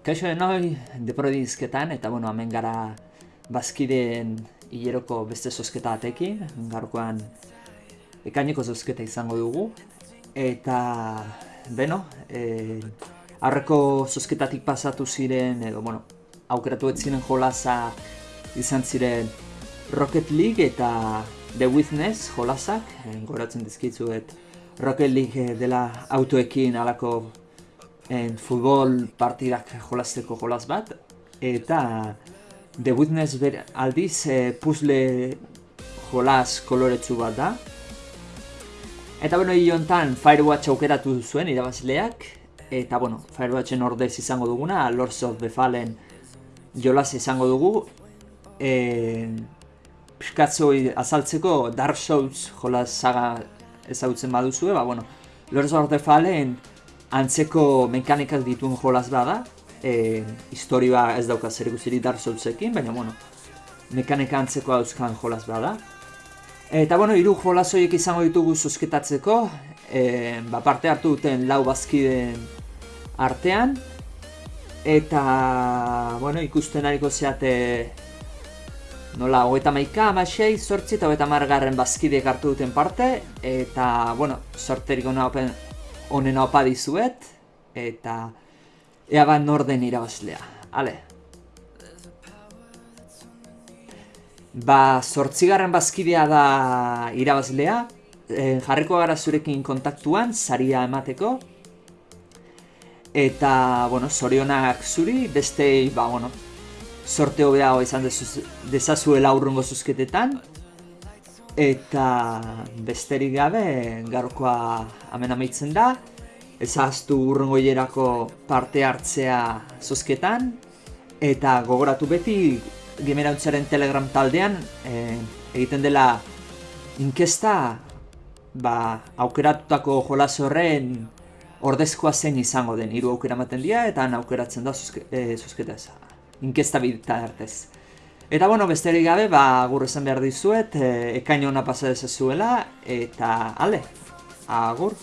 Kaixo denoi, deporodi izketan, eta bueno, hemen gara bazkideen hileroko beste zozketa atekin, gaurkoan ekaineko zozketa izango dugu. Eta, beno, e, aurreko zozketatik pasatu ziren, edo, bueno, aukeratu ez ziren jolaza izan ziren Rocket League eta The Witness jolazak, goratzen dizkitzuet Rocket League dela autoekin alako en futbol partidak jolasteko jolas bat eta The Witness ber, aldiz e, puzzle jolas koloretsu bat da. Eta bueno, hontan Firewatch aukeratu zuen irabazleak eta bueno, Firewatchen ordez izango duguna Lords of the Fallen jolas izango dugu. E, piskatzoi azaltzeko Dark Souls jolas saga ezagutzen baduzue, ba bueno, Lords of the Fallen antzeko mekanikak dituen jolaz bada, e, historia ez dauka zer ikusirik Dark Soulsekin, baina bueno, mekanika antzeko dauzkan jolaz bada. Eta bueno, hiru jolaz horiek izango ditugu zuzketatzeko, e, ba, parte hartu duten lau bazkiden artean, eta bueno, ikusten ariko zeate nola, hogeita maika, amasei, sortzi eta hogeita margarren bazkideek hartu duten parte, eta bueno, sorterik hona honen opa dizuet, eta ea bat norden irabazlea. Ale. Ba, sortzigarren bazkidea da irabazlea, e, jarriko gara zurekin kontaktuan, saria emateko, eta, bueno, zorionak zuri, beste, ba, bueno, sorte hobeago izan dezazuela urrungo zuzketetan, Eta besterik gabe gaurkoa hemen amaitzen da. Ezaztu urrengo parte hartzea zozketan. Eta gogoratu beti Gimerautzaren telegram taldean e, egiten dela inkesta ba, aukeratutako jolas horren ordezkoa zein izango den. Hiru aukera ematen dira eta aukeratzen da zozketa eza. Inkesta bitartez. Eta bueno, besterik gabe, ba, agur esan behar dizuet, e, ekaino hona pasa dezazuela, eta ale, agur.